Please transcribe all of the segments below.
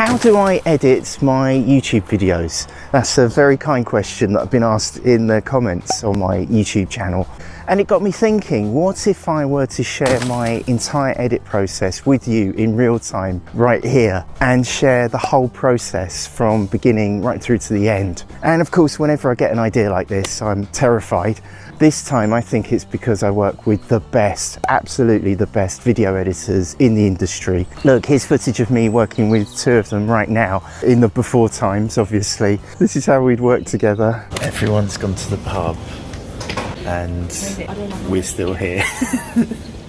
How do I edit my YouTube videos? That's a very kind question that I've been asked in the comments on my YouTube channel. And it got me thinking, what if I were to share my entire edit process with you in real time right here and share the whole process from beginning right through to the end? And of course, whenever I get an idea like this, I'm terrified. This time I think it's because I work with the best, absolutely the best video editors in the industry. Look, here's footage of me working with two of them right now in the before times, obviously. This is how we'd work together. Everyone's gone to the pub and we're still here.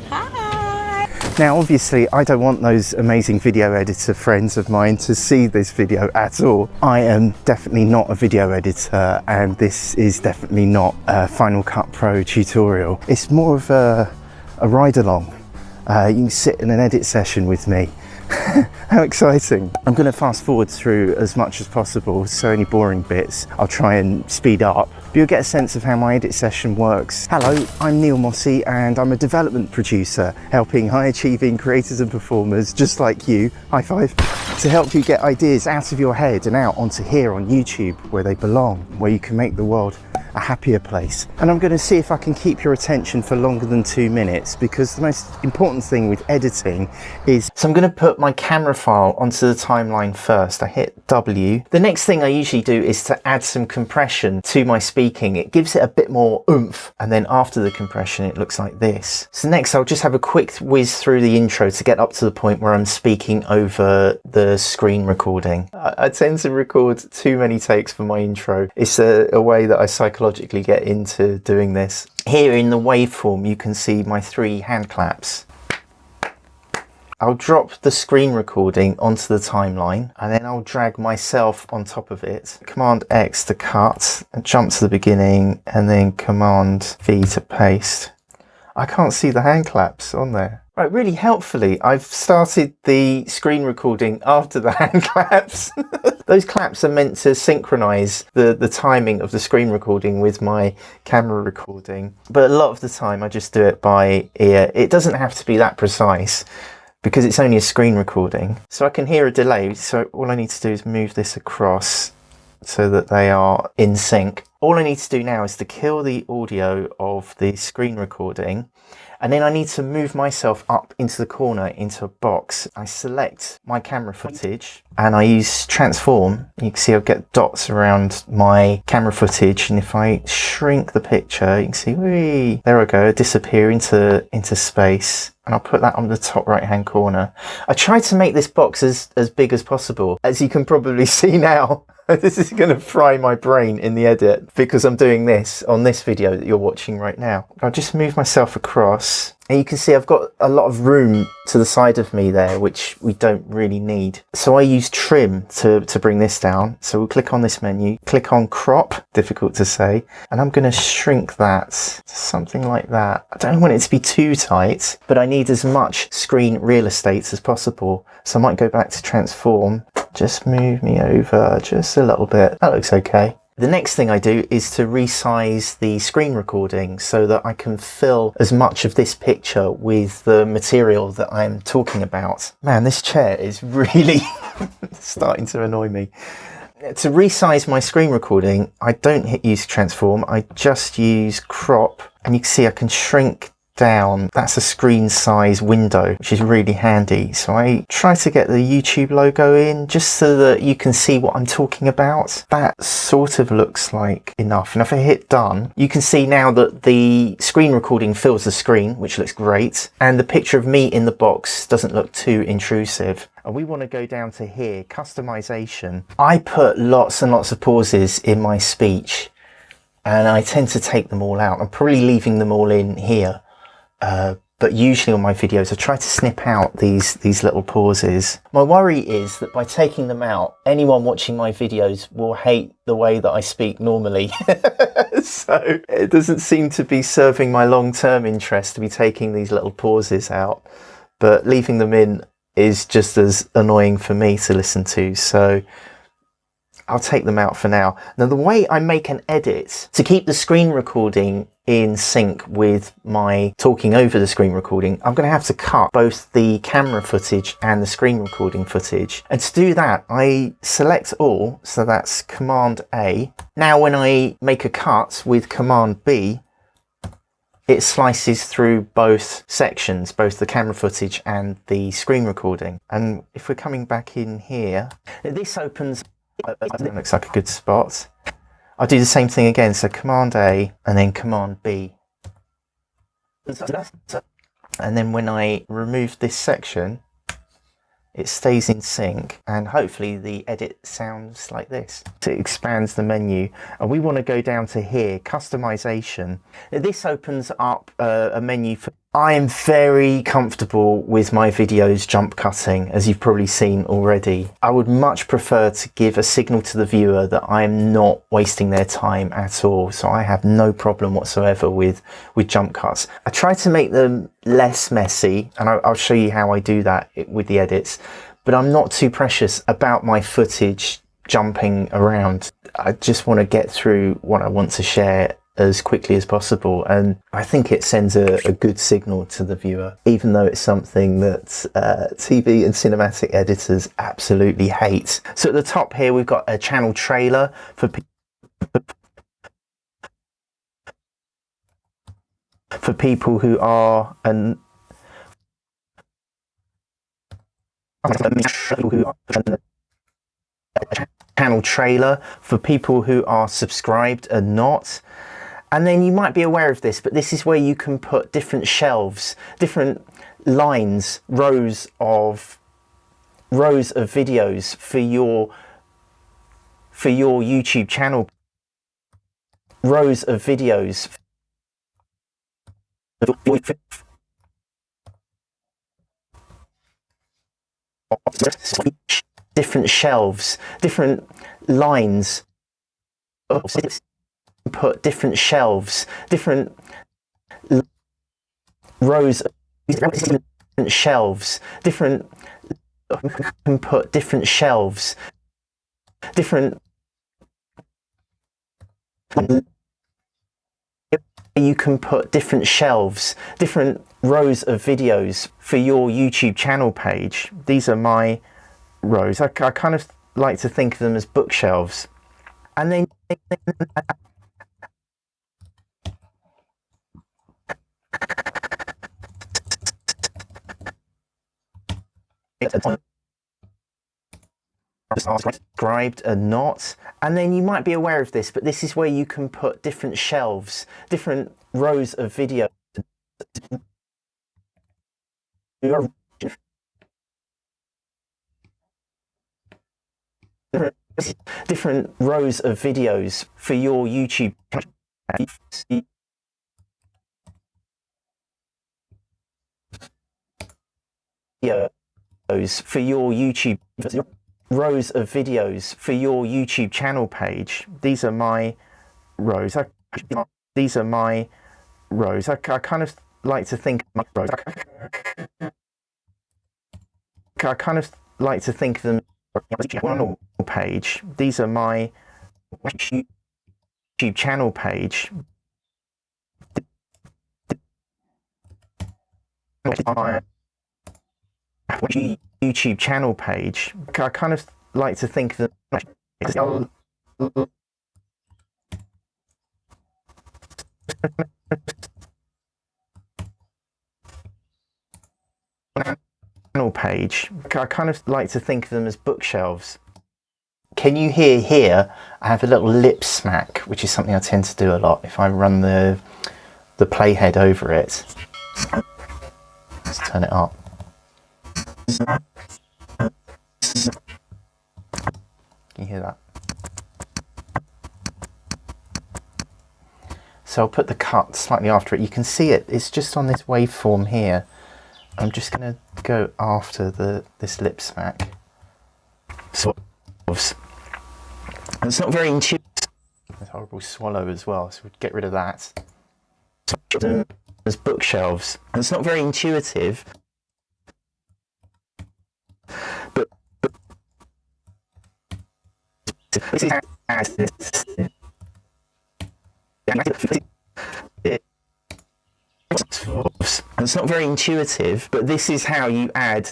Now obviously I don't want those amazing video editor friends of mine to see this video at all. I am definitely not a video editor and this is definitely not a Final Cut Pro tutorial. It's more of a, a ride along. Uh, you can sit in an edit session with me How exciting. I'm going to fast forward through as much as possible, so any boring bits I'll try and speed up. But you'll get a sense of how my edit session works. Hello, I'm Neil Mossey and I'm a development producer helping high achieving creators and performers just like you, high five, to help you get ideas out of your head and out onto here on YouTube where they belong, where you can make the world a happier place. And I'm going to see if I can keep your attention for longer than two minutes because the most important thing with editing is, so I'm going to put my camera file onto the timeline first. I hit W. The next thing I usually do is to add some compression to my speaking. It gives it a bit more oomph. And then after the compression, it looks like this. So next I'll just have a quick whiz through the intro to get up to the point where I'm speaking over the screen recording. I, I tend to record too many takes for my intro. It's a, a way that I cycle psychologically get into doing this. Here in the waveform you can see my three hand claps. I'll drop the screen recording onto the timeline and then I'll drag myself on top of it. Command X to cut, and jump to the beginning and then Command V to paste. I can't see the hand claps on there. Right, really helpfully, I've started the screen recording after the hand claps. Those claps are meant to synchronize the, the timing of the screen recording with my camera recording. But a lot of the time I just do it by ear. It doesn't have to be that precise because it's only a screen recording. So I can hear a delay. So all I need to do is move this across so that they are in sync. All I need to do now is to kill the audio of the screen recording and then I need to move myself up into the corner into a box. I select my camera footage and I use transform. You can see I'll get dots around my camera footage. And if I shrink the picture, you can see, there I go, disappear into, into space and I'll put that on the top right hand corner. I try to make this box as, as big as possible. As you can probably see now, this is going to fry my brain in the edit because I'm doing this on this video that you're watching right now. I'll just move myself across and you can see I've got a lot of room to the side of me there, which we don't really need. So I use trim to, to bring this down. So we'll click on this menu, click on crop, difficult to say, and I'm going to shrink that to something like that. I don't want it to be too tight, but I need as much screen real estate as possible. So I might go back to transform, just move me over just a little bit. That looks okay. The next thing I do is to resize the screen recording so that I can fill as much of this picture with the material that I'm talking about. Man, this chair is really starting to annoy me. To resize my screen recording, I don't hit use transform, I just use crop and you can see I can shrink down, that's a screen size window, which is really handy. So I try to get the YouTube logo in just so that you can see what I'm talking about. That sort of looks like enough. And if I hit done, you can see now that the screen recording fills the screen, which looks great. And the picture of me in the box doesn't look too intrusive and we want to go down to here, customization. I put lots and lots of pauses in my speech and I tend to take them all out. I'm probably leaving them all in here. Uh, but usually on my videos I try to snip out these these little pauses. My worry is that by taking them out anyone watching my videos will hate the way that I speak normally. so it doesn't seem to be serving my long-term interest to be taking these little pauses out but leaving them in is just as annoying for me to listen to so I'll take them out for now. Now the way I make an edit to keep the screen recording in sync with my talking over the screen recording, I'm going to have to cut both the camera footage and the screen recording footage. And to do that, I select all, so that's Command A. Now when I make a cut with Command B, it slices through both sections, both the camera footage and the screen recording. And if we're coming back in here, this opens, it looks like a good spot. I'll do the same thing again. So Command A and then Command B. And then when I remove this section, it stays in sync and hopefully the edit sounds like this. It expands the menu and we want to go down to here, customization. This opens up a menu for I am very comfortable with my videos jump cutting, as you've probably seen already. I would much prefer to give a signal to the viewer that I am not wasting their time at all. So I have no problem whatsoever with, with jump cuts. I try to make them less messy and I'll, I'll show you how I do that with the edits, but I'm not too precious about my footage jumping around. I just want to get through what I want to share as quickly as possible. And I think it sends a, a good signal to the viewer, even though it's something that uh, TV and cinematic editors absolutely hate. So at the top here, we've got a channel trailer for for people who are an channel trailer for people who are subscribed and not and then you might be aware of this, but this is where you can put different shelves, different lines, rows of rows of videos for your for your YouTube channel. Rows of videos different shelves, different lines put different shelves, different rows, different shelves, different can put different shelves, different you can put different shelves, different rows of videos for your YouTube channel page. These are my rows. I, I kind of like to think of them as bookshelves. And then subscribed or not and then you might be aware of this but this is where you can put different shelves different rows of video. Different rows of videos for your YouTube videos for your YouTube rows of videos for your YouTube channel page. These are my rows. I, these are my rows. I, I kind of like to think my rows. I kind of like to think of them channel page. These are my YouTube channel page. Mm-hmm. YouTube channel page, I kind of like to think that channel page, I kind of like to think of them as bookshelves. Can you hear here? I have a little lip smack, which is something I tend to do a lot if I run the the playhead over it. Let's turn it up. Can you hear that? So I'll put the cut slightly after it. You can see it, it's just on this waveform here. I'm just going to go after the this lip smack. So, it's not very intuitive. Horrible swallow as well, so we'd get rid of that. There's bookshelves. It's not very intuitive. this is as this. It's not very intuitive, but this is how you add.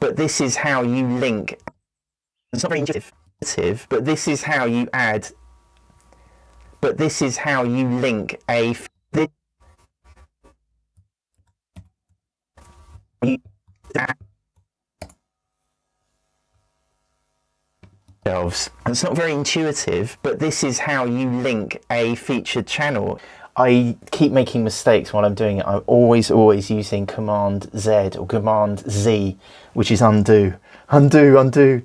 But this is how you link. It's not very intuitive, but this is how you add. But this is how you link a. This, It's not very intuitive, but this is how you link a featured channel. I keep making mistakes while I'm doing it. I'm always, always using Command Z or Command Z, which is undo, undo, undo.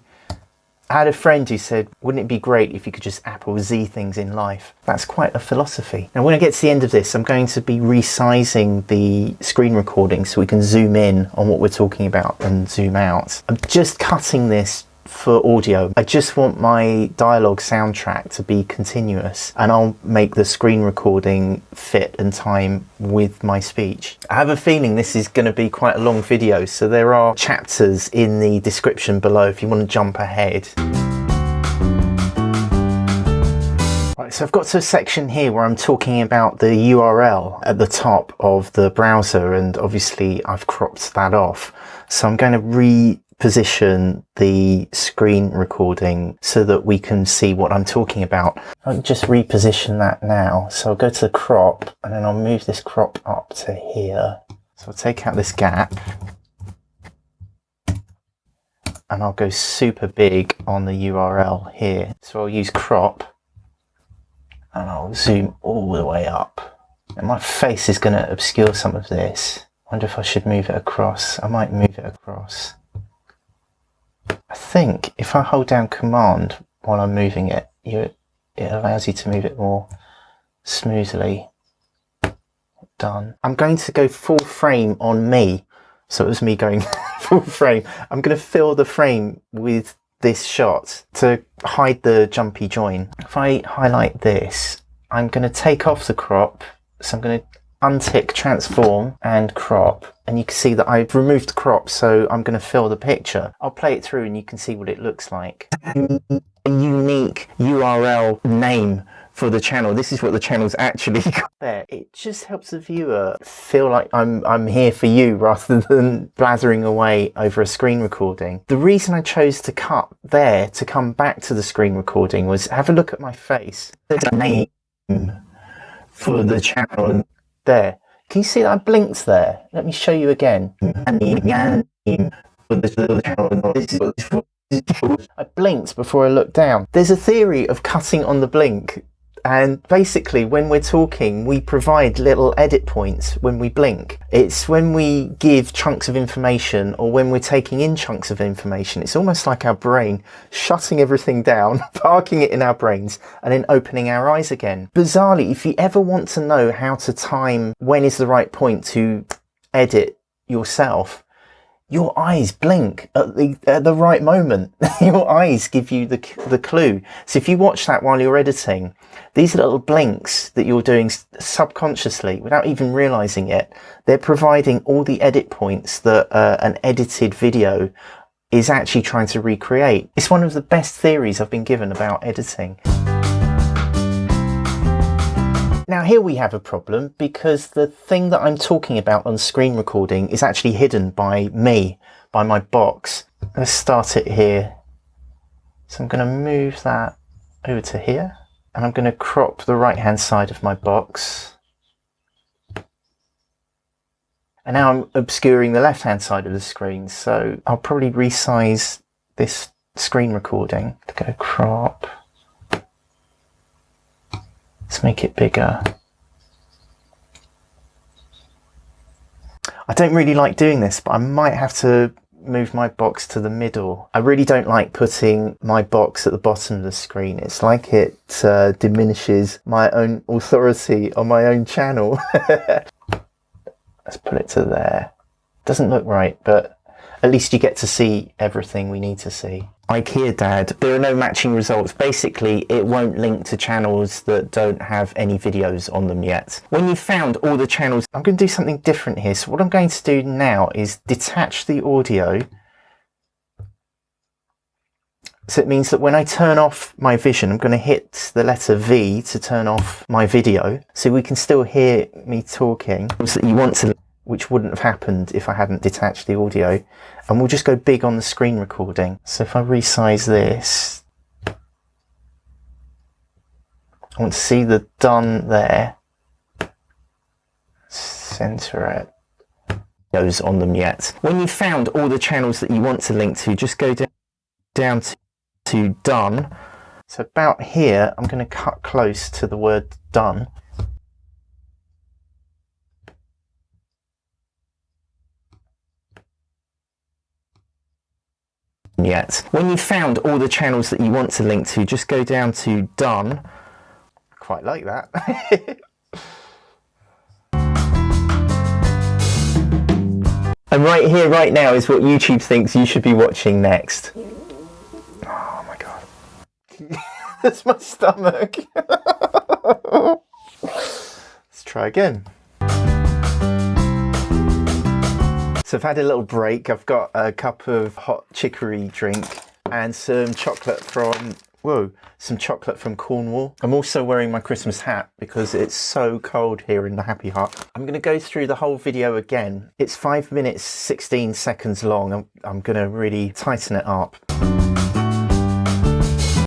I had a friend who said, wouldn't it be great if you could just Apple Z things in life? That's quite a philosophy. Now, when I get to the end of this, I'm going to be resizing the screen recording so we can zoom in on what we're talking about and zoom out. I'm just cutting this for audio. I just want my dialogue soundtrack to be continuous and I'll make the screen recording fit and time with my speech. I have a feeling this is going to be quite a long video so there are chapters in the description below if you want to jump ahead. Right, so I've got to a section here where I'm talking about the URL at the top of the browser and obviously I've cropped that off. So I'm going to re position the screen recording so that we can see what I'm talking about. I'll just reposition that now. So I'll go to the crop and then I'll move this crop up to here. So I'll take out this gap and I'll go super big on the URL here. So I'll use crop and I'll zoom all the way up. And my face is going to obscure some of this. I wonder if I should move it across. I might move it across. I think if I hold down command while I'm moving it, you, it allows you to move it more smoothly. Done. I'm going to go full frame on me. So it was me going full frame. I'm going to fill the frame with this shot to hide the jumpy join. If I highlight this, I'm going to take off the crop. So I'm going to untick transform and crop and you can see that I've removed crop so I'm going to fill the picture. I'll play it through and you can see what it looks like. A unique URL name for the channel. This is what the channel's actually got there. It just helps the viewer feel like I'm, I'm here for you rather than blathering away over a screen recording. The reason I chose to cut there to come back to the screen recording was have a look at my face. There's a name for the channel there. Can you see that I blinked there? Let me show you again. I blinked before I looked down. There's a theory of cutting on the blink and basically, when we're talking, we provide little edit points when we blink. It's when we give chunks of information or when we're taking in chunks of information. It's almost like our brain shutting everything down, parking it in our brains, and then opening our eyes again. Bizarrely, if you ever want to know how to time when is the right point to edit yourself, your eyes blink at the at the right moment. your eyes give you the the clue. So if you watch that while you're editing, these little blinks that you're doing subconsciously without even realizing it, they're providing all the edit points that uh, an edited video is actually trying to recreate. It's one of the best theories I've been given about editing. Now here we have a problem because the thing that I'm talking about on screen recording is actually hidden by me, by my box. Let's start it here. So I'm going to move that over to here and I'm going to crop the right hand side of my box. And now I'm obscuring the left hand side of the screen so I'll probably resize this screen recording to go crop Let's make it bigger. I don't really like doing this, but I might have to move my box to the middle. I really don't like putting my box at the bottom of the screen. It's like it uh, diminishes my own authority on my own channel. Let's put it to there. Doesn't look right, but at least you get to see everything we need to see. IKEA Dad, there are no matching results. Basically, it won't link to channels that don't have any videos on them yet. When you've found all the channels, I'm going to do something different here. So what I'm going to do now is detach the audio So it means that when I turn off my vision, I'm going to hit the letter V to turn off my video. So we can still hear me talking. So you want to, which wouldn't have happened if I hadn't detached the audio. And we'll just go big on the screen recording. So if I resize this, I want to see the done there. Center it those on them yet. When you've found all the channels that you want to link to, just go down, down to, to done. So about here, I'm going to cut close to the word done. Yet. When you've found all the channels that you want to link to, just go down to done. Quite like that. And right here, right now, is what YouTube thinks you should be watching next. Oh my god. That's my stomach. Let's try again. So I've had a little break. I've got a cup of hot chicory drink and some chocolate from Whoa, some chocolate from Cornwall. I'm also wearing my Christmas hat because it's so cold here in the Happy Hut. I'm going to go through the whole video again. It's 5 minutes 16 seconds long. I'm, I'm going to really tighten it up.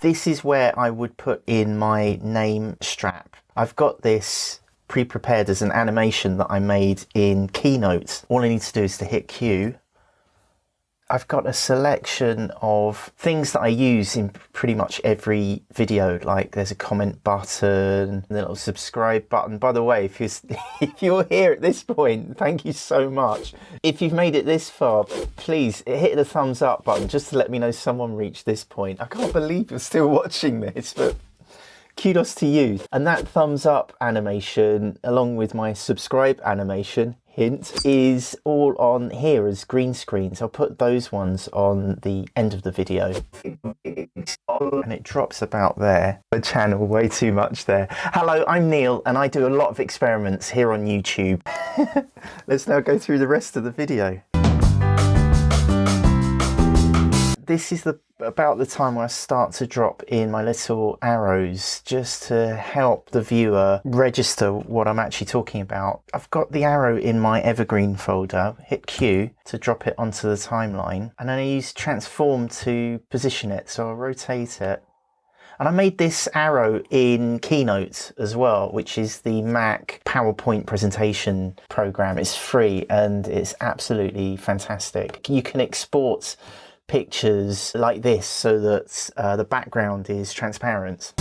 This is where I would put in my name strap. I've got this pre-prepared as an animation that I made in Keynote. All I need to do is to hit Q I've got a selection of things that I use in pretty much every video. Like there's a comment button, the little subscribe button. By the way, if you're, if you're here at this point, thank you so much. If you've made it this far, please hit the thumbs up button just to let me know someone reached this point. I can't believe you're still watching this, but kudos to you. And that thumbs up animation, along with my subscribe animation, hint is all on here as green screens. I'll put those ones on the end of the video. And it drops about there. The channel way too much there. Hello, I'm Neil and I do a lot of experiments here on YouTube. Let's now go through the rest of the video this is the about the time where I start to drop in my little arrows just to help the viewer register what I'm actually talking about. I've got the arrow in my evergreen folder, hit Q to drop it onto the timeline and then I use transform to position it so I'll rotate it and I made this arrow in Keynote as well, which is the Mac PowerPoint presentation program. It's free and it's absolutely fantastic. You can export pictures like this so that uh, the background is transparent.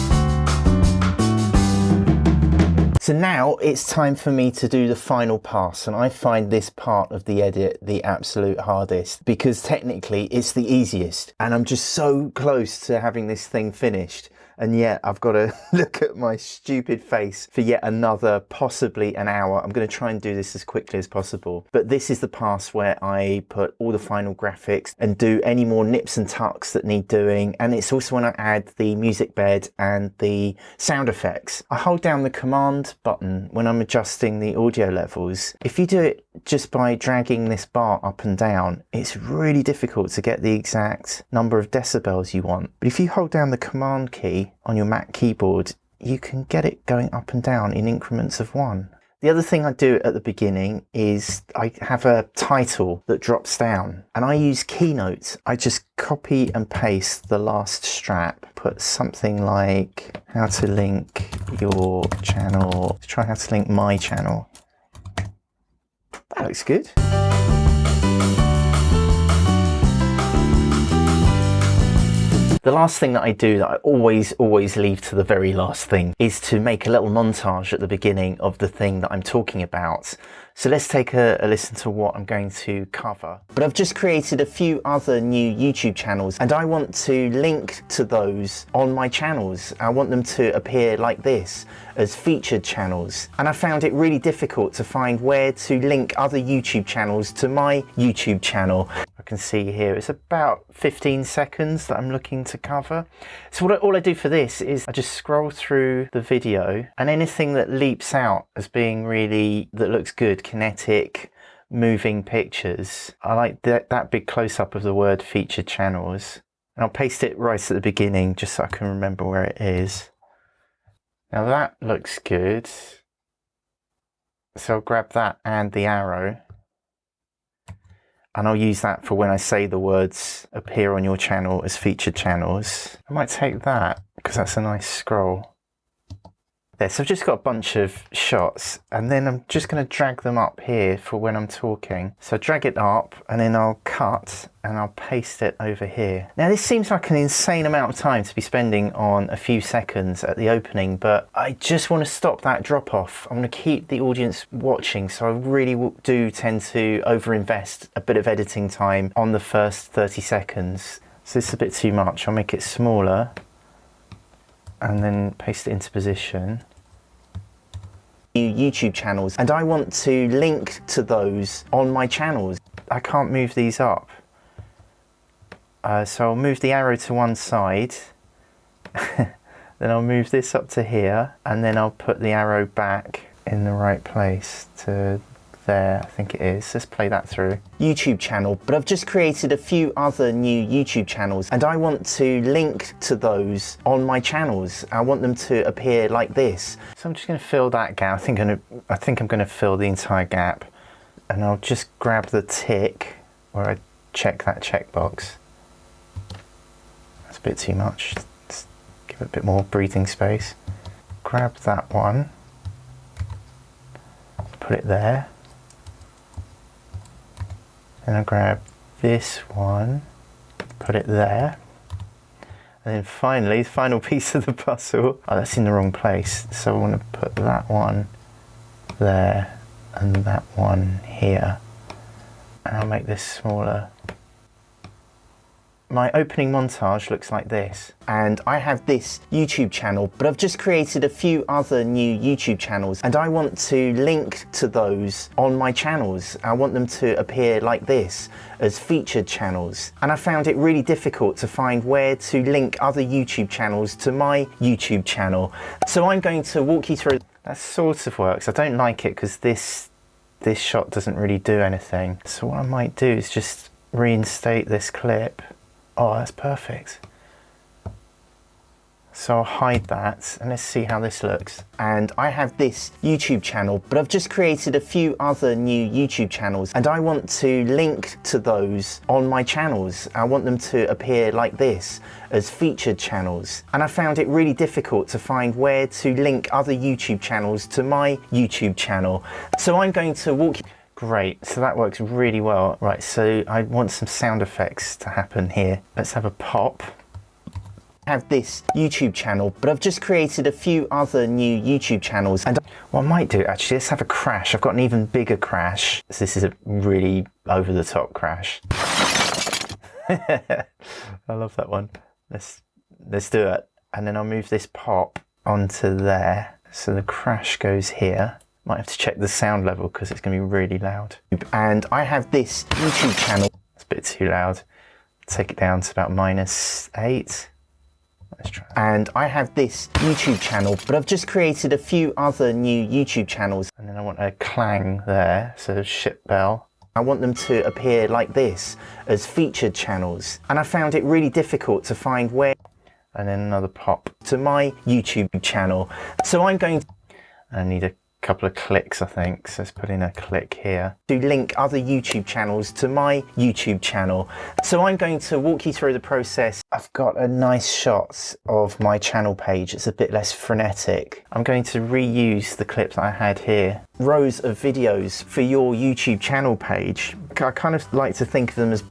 So now it's time for me to do the final pass and I find this part of the edit the absolute hardest because technically it's the easiest and I'm just so close to having this thing finished and yet I've got to look at my stupid face for yet another possibly an hour. I'm going to try and do this as quickly as possible. But this is the pass where I put all the final graphics and do any more nips and tucks that need doing. And it's also when I add the music bed and the sound effects. I hold down the command button when I'm adjusting the audio levels. If you do it just by dragging this bar up and down, it's really difficult to get the exact number of decibels you want. But if you hold down the command key on your Mac keyboard, you can get it going up and down in increments of one. The other thing I do at the beginning is I have a title that drops down and I use Keynote. I just copy and paste the last strap, put something like how to link your channel, try how to link my channel. That looks good. The last thing that I do that I always, always leave to the very last thing is to make a little montage at the beginning of the thing that I'm talking about. So let's take a, a, listen to what I'm going to cover. But I've just created a few other new YouTube channels and I want to link to those on my channels. I want them to appear like this as featured channels. And I found it really difficult to find where to link other YouTube channels to my YouTube channel I can see here, it's about 15 seconds that I'm looking to cover. So what I, all I do for this is I just scroll through the video and anything that leaps out as being really, that looks good, kinetic, moving pictures. I like that, that big close-up of the word featured channels. And I'll paste it right at the beginning just so I can remember where it is. Now that looks good. So I'll grab that and the arrow. And I'll use that for when I say the words appear on your channel as featured channels. I might take that because that's a nice scroll. There, so I've just got a bunch of shots and then I'm just going to drag them up here for when I'm talking. So drag it up and then I'll cut and I'll paste it over here. Now this seems like an insane amount of time to be spending on a few seconds at the opening, but I just want to stop that drop off. I want to keep the audience watching. So I really do tend to overinvest a bit of editing time on the first 30 seconds. So this is a bit too much. I'll make it smaller and then paste it into position. YouTube channels and I want to link to those on my channels. I can't move these up. Uh, so I'll move the arrow to one side. then I'll move this up to here and then I'll put the arrow back in the right place to there, I think it is. Let's play that through. YouTube channel, but I've just created a few other new YouTube channels and I want to link to those on my channels. I want them to appear like this. So I'm just going to fill that gap. I think I'm going to, I think I'm to fill the entire gap and I'll just grab the tick where I check that checkbox. That's a bit too much. Let's give it a bit more breathing space. Grab that one, put it there and I grab this one, put it there. And then finally, the final piece of the puzzle. Oh, that's in the wrong place. So I want to put that one there and that one here. And I'll make this smaller my opening montage looks like this and I have this YouTube channel but I've just created a few other new YouTube channels and I want to link to those on my channels. I want them to appear like this as featured channels and I found it really difficult to find where to link other YouTube channels to my YouTube channel. So I'm going to walk you through that sort of works. I don't like it because this this shot doesn't really do anything. So what I might do is just reinstate this clip Oh, that's perfect. So I'll hide that and let's see how this looks. And I have this YouTube channel, but I've just created a few other new YouTube channels and I want to link to those on my channels. I want them to appear like this as featured channels. And I found it really difficult to find where to link other YouTube channels to my YouTube channel. So I'm going to walk you Great, so that works really well. Right, so I want some sound effects to happen here. Let's have a pop. Have this YouTube channel, but I've just created a few other new YouTube channels. And what I might do, actually, let's have a crash. I've got an even bigger crash. So this is a really over the top crash. I love that one. Let's, let's do it. And then I'll move this pop onto there. So the crash goes here. Might have to check the sound level because it's going to be really loud. And I have this YouTube channel. It's a bit too loud. Take it down to about minus eight. Let's try. And I have this YouTube channel, but I've just created a few other new YouTube channels. And then I want a clang there, so ship bell. I want them to appear like this as featured channels. And I found it really difficult to find where and then another pop to my YouTube channel. So I'm going to I need a couple of clicks I think. So let's put in a click here. To link other YouTube channels to my YouTube channel. So I'm going to walk you through the process. I've got a nice shot of my channel page. It's a bit less frenetic. I'm going to reuse the clip that I had here. Rows of videos for your YouTube channel page. I kind of like to think of them as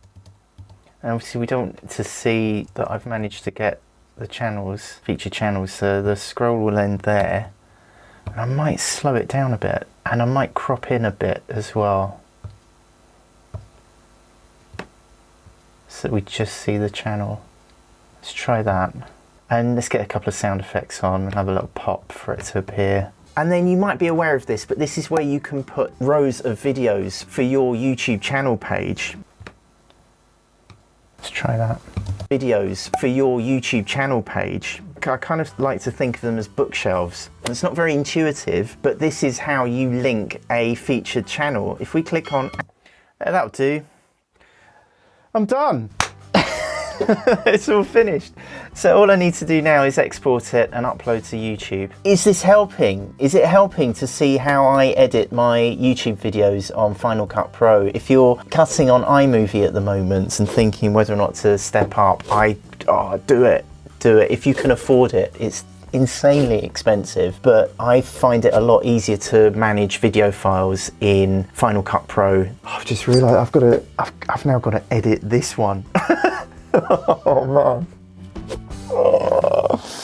obviously we don't to see that I've managed to get the channels feature channels. So the scroll will end there and I might slow it down a bit and I might crop in a bit as well. So we just see the channel. Let's try that. And let's get a couple of sound effects on and have a little pop for it to appear. And then you might be aware of this, but this is where you can put rows of videos for your YouTube channel page. Let's try that. Videos for your YouTube channel page. I kind of like to think of them as bookshelves. It's not very intuitive, but this is how you link a featured channel. If we click on, eh, that'll do. I'm done. it's all finished. So all I need to do now is export it and upload to YouTube. Is this helping? Is it helping to see how I edit my YouTube videos on Final Cut Pro? If you're cutting on iMovie at the moment and thinking whether or not to step up, I oh, do it, do it if you can afford it. It's insanely expensive, but I find it a lot easier to manage video files in Final Cut Pro. I've just realized I've got to, I've, I've now got to edit this one. oh man. Oh.